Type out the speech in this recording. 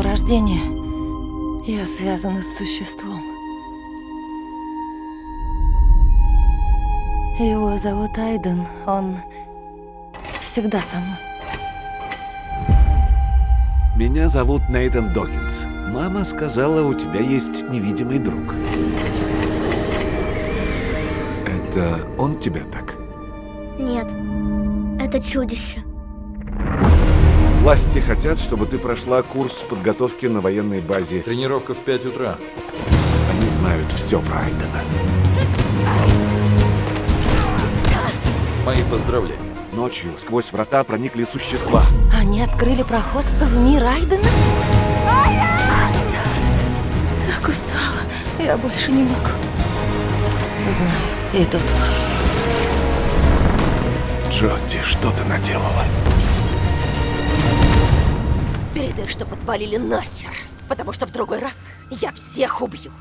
самого рождения я связана с существом. Его зовут Айден, он всегда со мной. Меня зовут Нейтан Докинс. Мама сказала, у тебя есть невидимый друг. Это он тебя так? Нет, это чудище. Власти хотят, чтобы ты прошла курс подготовки на военной базе. Тренировка в 5 утра. Они знают все про Айдена. Мои поздравления. Ночью сквозь врата проникли существа. Они открыли проход в мир Айдена? Так устала. Я больше не могу. Знаю, идут. Джоди, что ты наделала? Передай, что подвалили нахер, потому что в другой раз я всех убью.